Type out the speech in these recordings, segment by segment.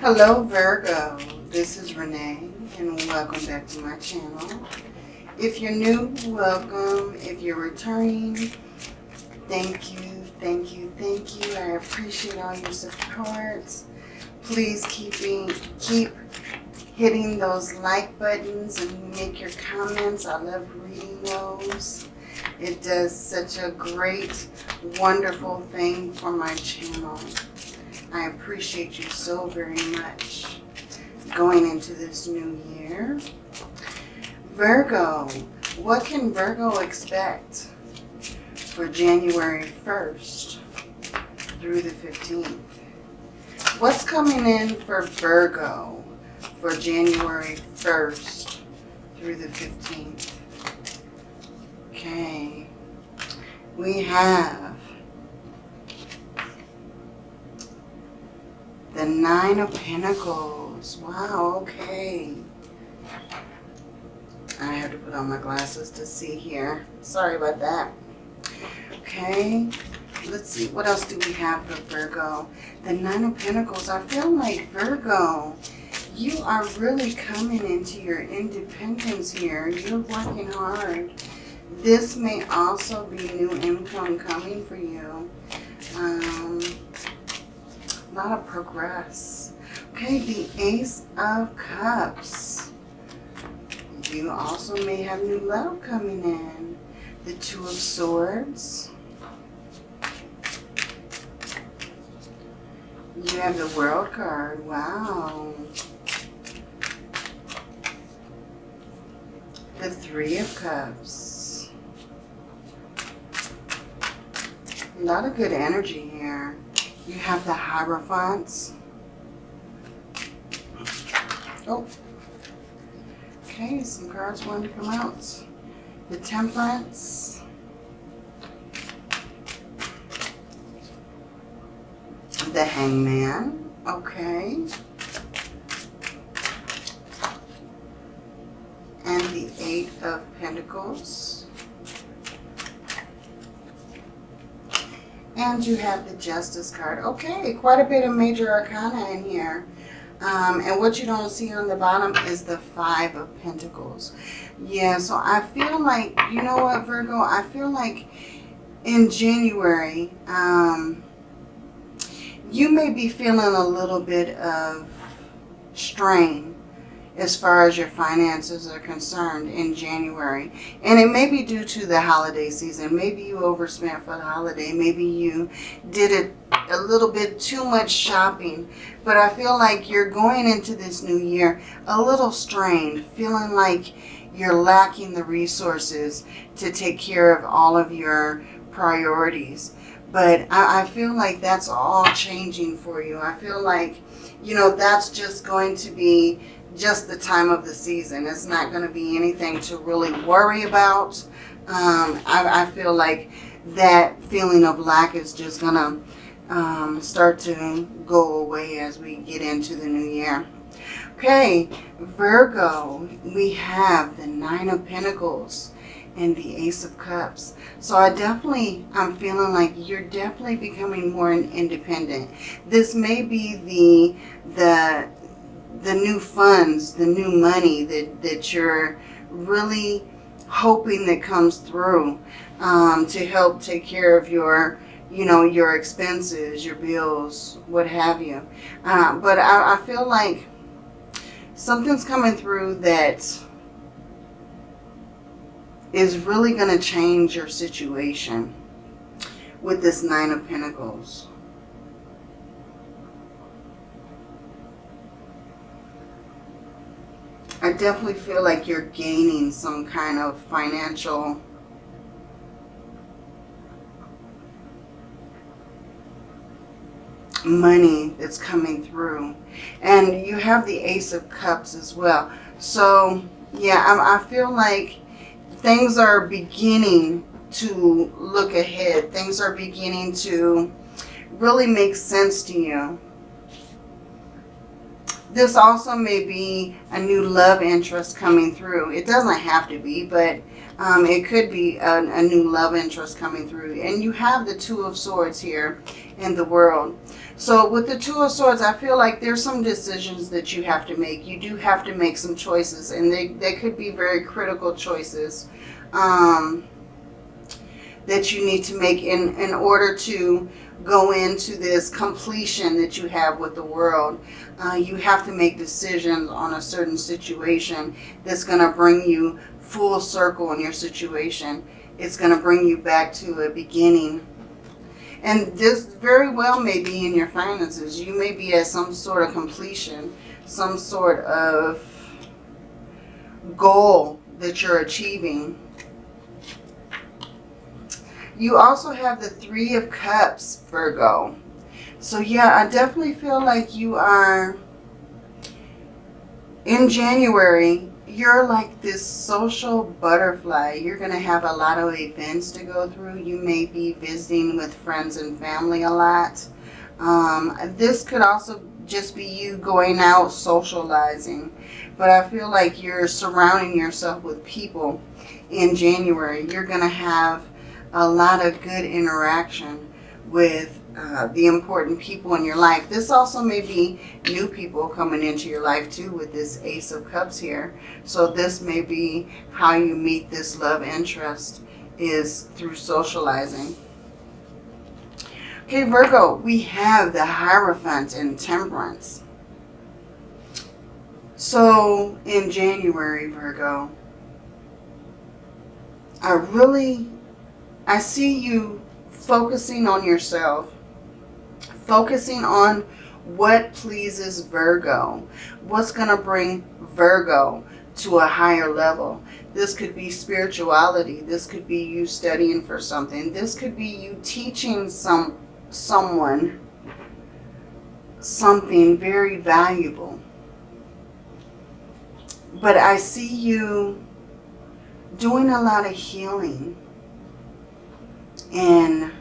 Hello Virgo, this is Renee and welcome back to my channel. If you're new, welcome. If you're returning, thank you, thank you, thank you. I appreciate all your support. Please keep, keep hitting those like buttons and make your comments. I love reading those. It does such a great, wonderful thing for my channel. I appreciate you so very much going into this new year. Virgo, what can Virgo expect for January 1st through the 15th? What's coming in for Virgo for January 1st through the 15th? Okay, we have the Nine of Pentacles. Wow, okay. I have to put on my glasses to see here. Sorry about that. Okay, let's see. What else do we have for Virgo? The Nine of Pentacles. I feel like Virgo, you are really coming into your independence here. You're working hard. This may also be new income coming for you. A lot of progress. Okay, the Ace of Cups. You also may have new love coming in. The Two of Swords. You have the World card. Wow. The Three of Cups. A lot of good energy here. You have the Hierophants. Oh. Okay, some cards want to come out. The Temperance. The Hangman. Okay. And the Eight of Pentacles. And you have the Justice card. Okay, quite a bit of major arcana in here. Um, and what you don't see on the bottom is the Five of Pentacles. Yeah, so I feel like, you know what, Virgo? I feel like in January, um, you may be feeling a little bit of strain as far as your finances are concerned in January. And it may be due to the holiday season. Maybe you overspent for the holiday. Maybe you did it a little bit too much shopping. But I feel like you're going into this new year a little strained, feeling like you're lacking the resources to take care of all of your priorities. But I, I feel like that's all changing for you. I feel like, you know, that's just going to be just the time of the season. It's not going to be anything to really worry about. Um, I, I, feel like that feeling of lack is just going to um, start to go away as we get into the new year. Okay, Virgo, we have the Nine of Pentacles and the Ace of Cups. So I definitely, I'm feeling like you're definitely becoming more independent. This may be the, the the new funds, the new money that, that you're really hoping that comes through um, to help take care of your, you know, your expenses, your bills, what have you. Uh, but I, I feel like something's coming through that is really going to change your situation with this Nine of Pentacles. I definitely feel like you're gaining some kind of financial money that's coming through. And you have the Ace of Cups as well. So, yeah, I, I feel like things are beginning to look ahead. Things are beginning to really make sense to you. This also may be a new love interest coming through. It doesn't have to be, but um, it could be a, a, new love interest coming through. And you have the Two of Swords here. in the world. So with the Two of Swords, I feel like there's some decisions that you have to make. You do have to make some choices, and they, they could be very critical choices um, that you need to make in, in order to go into this completion that you have with the world. Uh, you have to make decisions on a certain situation that's going to bring you full circle in your situation. It's going to bring you back to a beginning. And this very well may be in your finances. You may be at some sort of completion, some sort of goal that you're achieving. You also have the Three of Cups, Virgo. So yeah, I definitely feel like you are, in January, you're like this social butterfly. You're going to have a lot of events to go through. You may be visiting with friends and family a lot. Um, this could also just be you going out socializing. But I feel like you're surrounding yourself with people in January. You're going to have a lot of good interaction with uh, the important people in your life. This also may be new people coming into your life too with this Ace of Cups here. So this may be how you meet this love interest is through socializing. Okay, Virgo, we have the Hierophant and Temperance. So in January, Virgo, I really, I see you focusing on yourself focusing on what pleases Virgo, what's going to bring Virgo to a higher level. This could be spirituality. This could be you studying for something. This could be you teaching some someone something very valuable. But I see you doing a lot of healing in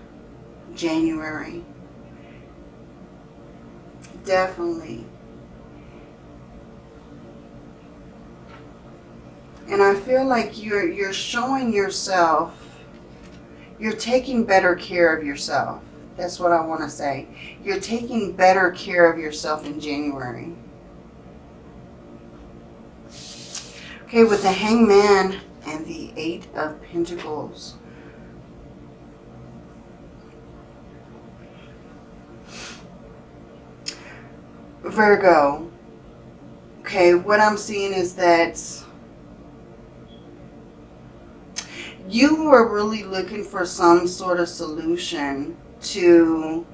January definitely. And I feel like you're you're showing yourself, you're taking better care of yourself. That's what I want to say. You're taking better care of yourself in January. Okay, with the Hangman and the Eight of Pentacles. Virgo, okay, what I'm seeing is that you were really looking for some sort of solution to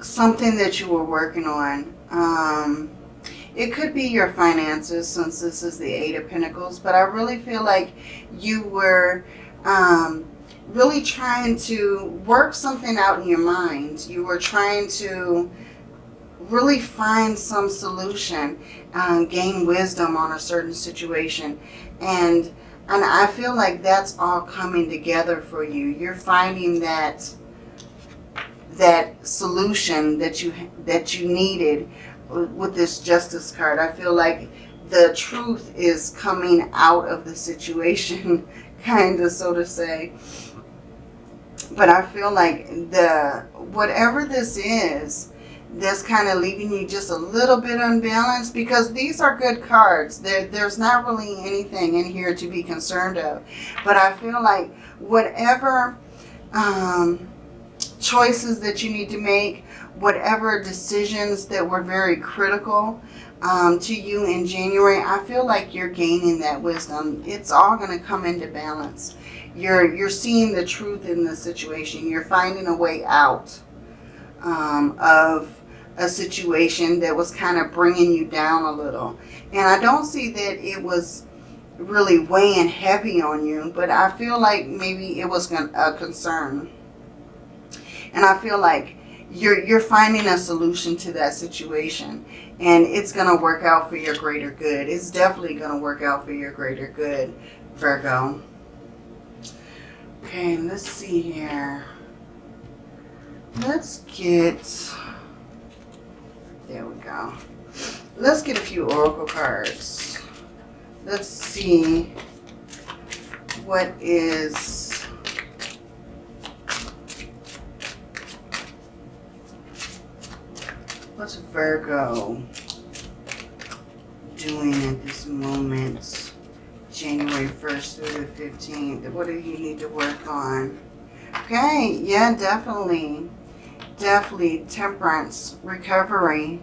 something that you were working on. Um, it could be your finances since this is the Eight of Pentacles, but I really feel like you were um, really trying to work something out in your mind. You were trying to really find some solution, um, gain wisdom on a certain situation. And, and I feel like that's all coming together for you. You're finding that that solution that you that you needed with this justice card. I feel like the truth is coming out of the situation, kind of, so to say but I feel like the whatever this is, that's kind of leaving you just a little bit unbalanced because these are good cards. There, there's not really anything in here to be concerned of. But I feel like whatever um, choices that you need to make, whatever decisions that were very critical um, to you in January, I feel like you're gaining that wisdom. It's all going to come into balance. You're, you're seeing the truth in the situation. You're finding a way out um, of a situation that was kind of bringing you down a little. And I don't see that it was really weighing heavy on you, but I feel like maybe it was a concern. And I feel like you're, you're finding a solution to that situation and it's going to work out for your greater good. It's definitely going to work out for your greater good, Virgo. Okay, let's see here. Let's get, there we go. Let's get a few oracle cards. Let's see what is What's Virgo doing at this moment? January 1st through the 15th. What do you need to work on? Okay, yeah, definitely. Definitely temperance, recovery.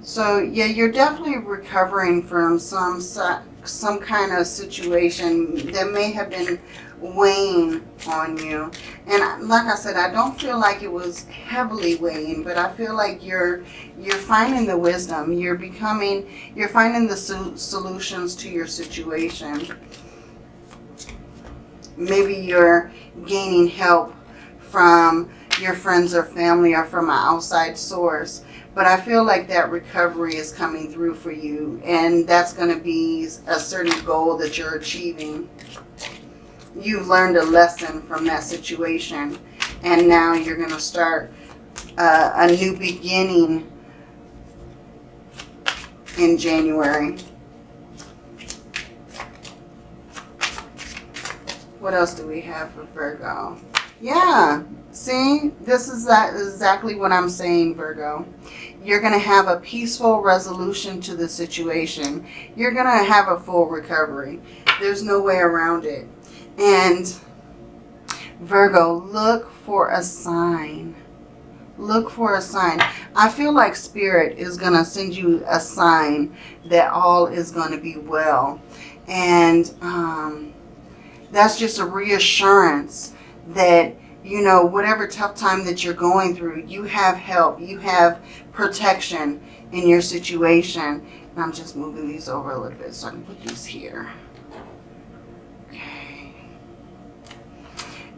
So yeah, you're definitely recovering from some some kind of situation that may have been weighing on you. And like I said, I don't feel like it was heavily weighing, but I feel like you're you're finding the wisdom. You're becoming, you're finding the solutions to your situation. Maybe you're gaining help from your friends or family or from an outside source. But I feel like that recovery is coming through for you. And that's going to be a certain goal that you're achieving. You've learned a lesson from that situation. And now you're going to start uh, a new beginning in January. What else do we have for Virgo? Yeah, see, this is that exactly what I'm saying, Virgo you're going to have a peaceful resolution to the situation. You're going to have a full recovery. There's no way around it. And Virgo, look for a sign. Look for a sign. I feel like Spirit is going to send you a sign that all is going to be well. And um, that's just a reassurance that you know, whatever tough time that you're going through, you have help. You have protection in your situation. And I'm just moving these over a little bit so I can put these here.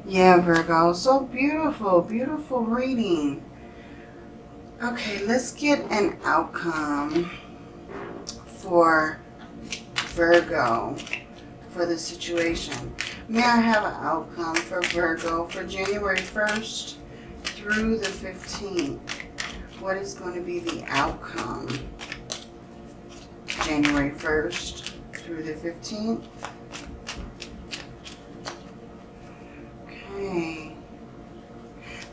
Yeah, Virgo. So beautiful. Beautiful reading. Okay, let's get an outcome for Virgo for the situation. May I have an outcome for Virgo for January 1st through the 15th? What is going to be the outcome? January 1st through the 15th. Okay.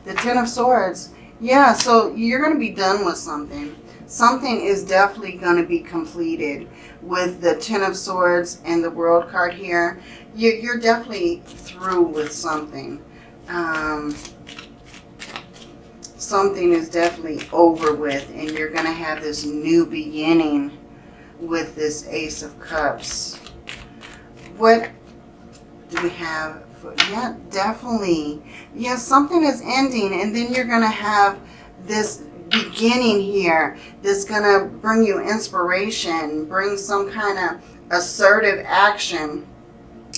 The Ten of Swords. Yeah, so you're going to be done with something. Something is definitely going to be completed with the Ten of Swords and the World card here you're definitely through with something. Um, something is definitely over with and you're going to have this new beginning with this Ace of Cups. What do we have? Yeah, definitely. Yes, yeah, something is ending and then you're going to have this beginning here that's going to bring you inspiration, bring some kind of assertive action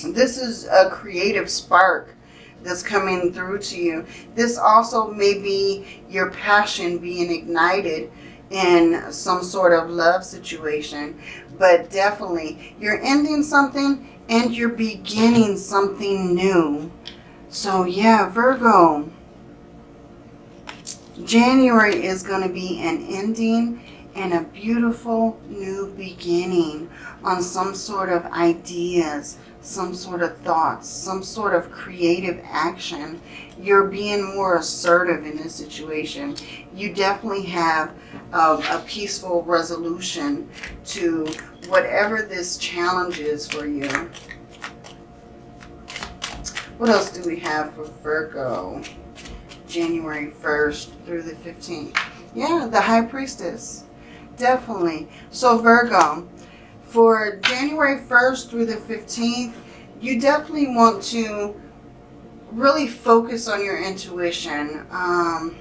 this is a creative spark that's coming through to you. This also may be your passion being ignited in some sort of love situation. But definitely, you're ending something and you're beginning something new. So yeah, Virgo, January is going to be an ending and a beautiful new beginning on some sort of ideas, some sort of thoughts, some sort of creative action. You're being more assertive in this situation. You definitely have a, a peaceful resolution to whatever this challenge is for you. What else do we have for Virgo? January 1st through the 15th. Yeah, the High Priestess. Definitely. So Virgo, for January 1st through the 15th, you definitely want to really focus on your intuition. Um,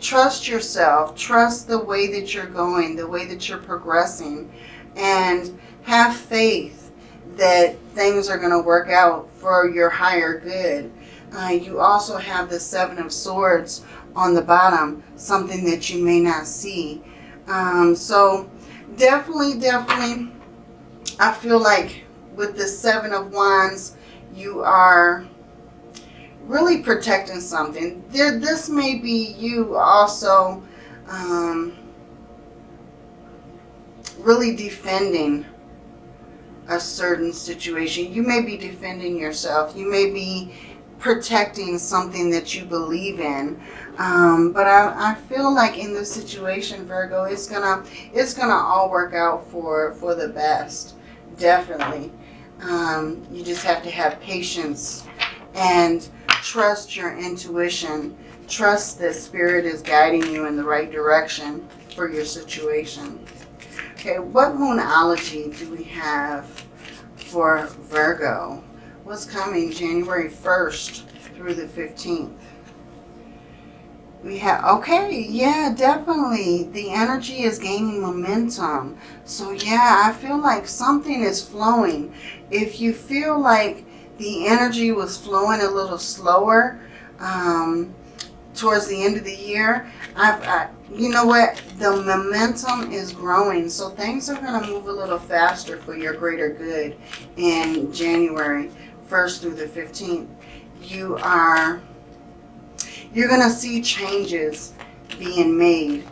trust yourself. Trust the way that you're going, the way that you're progressing. And have faith that things are going to work out for your higher good. Uh, you also have the Seven of Swords on the bottom, something that you may not see. Um, so definitely, definitely, I feel like with the Seven of Wands, you are really protecting something. There, this may be you also um, really defending a certain situation. You may be defending yourself. You may be protecting something that you believe in. Um, but I, I feel like in this situation, Virgo, it's gonna it's gonna all work out for for the best. Definitely. Um, you just have to have patience and trust your intuition. Trust that spirit is guiding you in the right direction for your situation. Okay, what moonology do we have for Virgo? What's coming January 1st through the 15th? We have, okay, yeah, definitely. The energy is gaining momentum. So yeah, I feel like something is flowing. If you feel like the energy was flowing a little slower um, towards the end of the year, I've, I, you know what? The momentum is growing. So things are going to move a little faster for your greater good in January 1st through the 15th. You are you're going to see changes being made.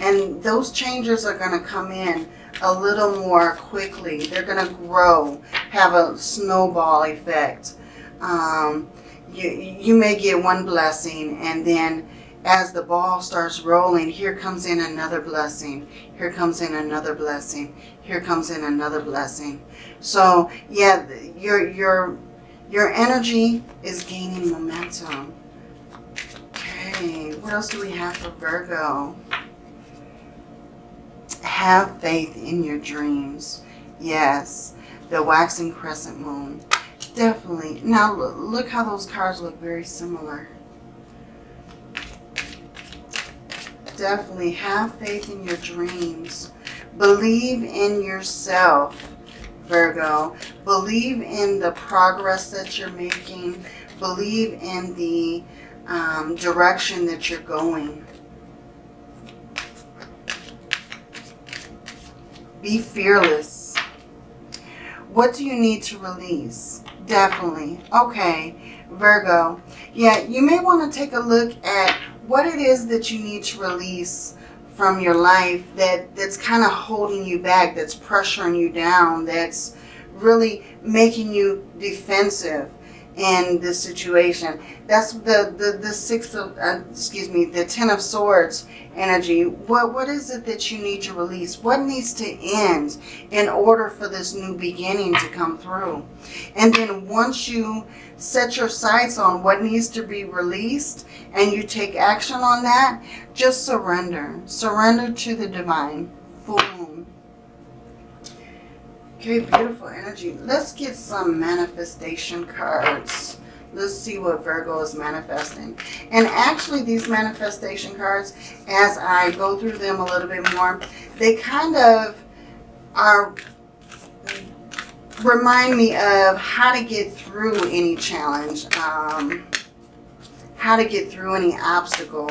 And those changes are going to come in a little more quickly. They're going to grow, have a snowball effect. Um, you, you may get one blessing and then as the ball starts rolling, here comes in another blessing. Here comes in another blessing. Here comes in another blessing. So yeah, your, your, your energy is gaining momentum. Okay, what else do we have for Virgo? Have faith in your dreams. Yes, the waxing crescent moon. Definitely. Now, look how those cards look very similar. Definitely have faith in your dreams. Believe in yourself, Virgo. Believe in the progress that you're making. Believe in the um, direction that you're going. Be fearless. What do you need to release? Definitely. Okay, Virgo. Yeah, you may want to take a look at what it is that you need to release from your life that, that's kind of holding you back, that's pressuring you down, that's really making you defensive in this situation. That's the, the, the six of, uh, excuse me, the ten of swords energy. What, what is it that you need to release? What needs to end in order for this new beginning to come through? And then once you set your sights on what needs to be released and you take action on that, just surrender. Surrender to the divine. Full moon. Okay, beautiful energy. Let's get some manifestation cards. Let's see what Virgo is manifesting. And actually, these manifestation cards, as I go through them a little bit more, they kind of are remind me of how to get through any challenge, um, how to get through any obstacle.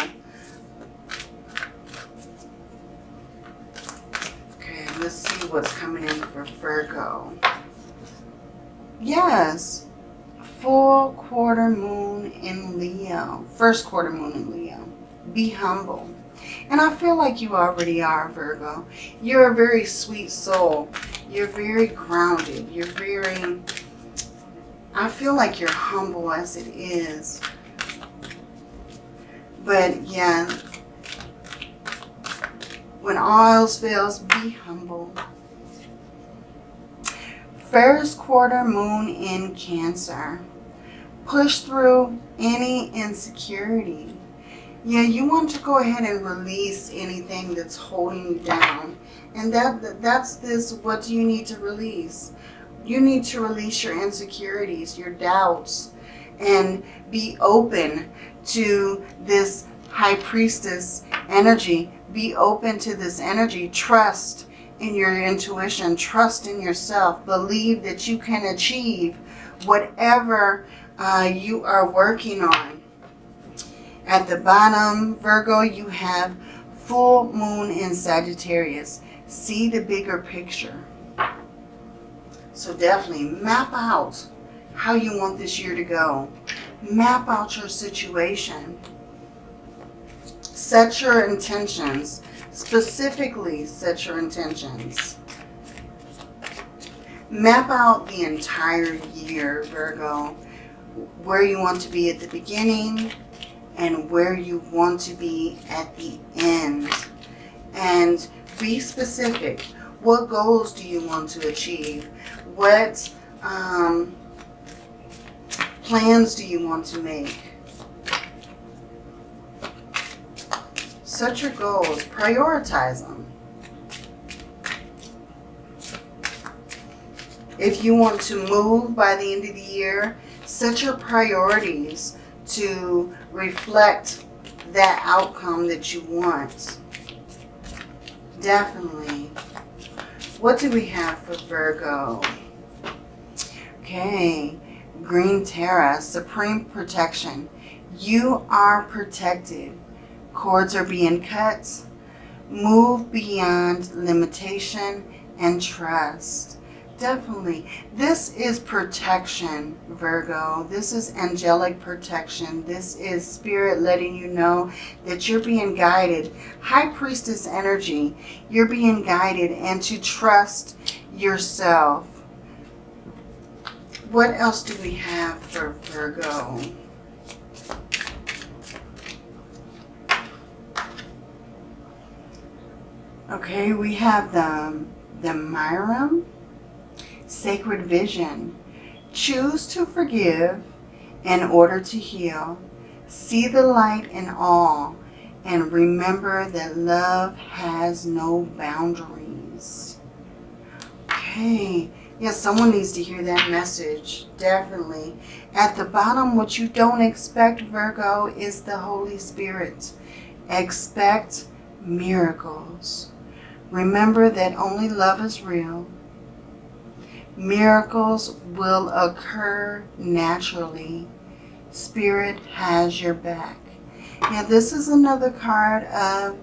Let's see what's coming in for Virgo. Yes, full quarter moon in Leo. First quarter moon in Leo. Be humble. And I feel like you already are, Virgo. You're a very sweet soul. You're very grounded. You're very... I feel like you're humble as it is. But yeah, when all else fails, be humble. First quarter moon in Cancer. Push through any insecurity. Yeah, you want to go ahead and release anything that's holding you down. And that that's this, what do you need to release? You need to release your insecurities, your doubts, and be open to this high priestess energy be open to this energy. Trust in your intuition. Trust in yourself. Believe that you can achieve whatever uh, you are working on. At the bottom, Virgo, you have full moon in Sagittarius. See the bigger picture. So definitely map out how you want this year to go. Map out your situation. Set your intentions. Specifically set your intentions. Map out the entire year, Virgo. where you want to be at the beginning and where you want to be at the end. And be specific. What goals do you want to achieve? What um, plans do you want to make? Set your goals. Prioritize them. If you want to move by the end of the year, set your priorities to reflect that outcome that you want. Definitely. What do we have for Virgo? Okay, Green Tara, Supreme Protection. You are protected. Cords are being cut. Move beyond limitation and trust. Definitely. This is protection, Virgo. This is angelic protection. This is spirit letting you know that you're being guided. High priestess energy. You're being guided and to trust yourself. What else do we have for Virgo? Okay, we have the, the Myram sacred vision. Choose to forgive in order to heal. See the light in all and remember that love has no boundaries. Okay. Yes, someone needs to hear that message. Definitely. At the bottom, what you don't expect, Virgo, is the Holy Spirit. Expect miracles. Remember that only love is real Miracles will occur naturally. Spirit has your back. Now this is another card of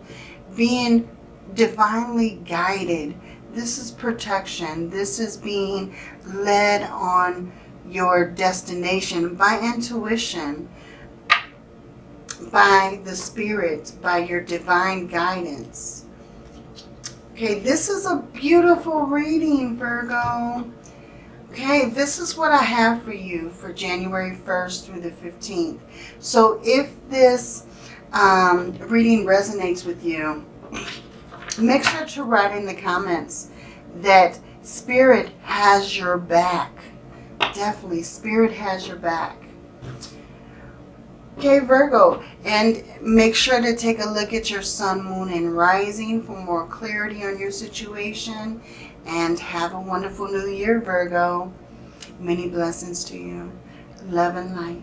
being divinely guided. This is protection. This is being led on your destination by intuition, by the Spirit, by your divine guidance. Okay, this is a beautiful reading, Virgo. Okay, this is what I have for you for January 1st through the 15th. So if this um, reading resonates with you, make sure to write in the comments that Spirit has your back. Definitely, Spirit has your back. Okay, Virgo, and make sure to take a look at your sun, moon, and rising for more clarity on your situation and have a wonderful new year, Virgo. Many blessings to you. Love and light.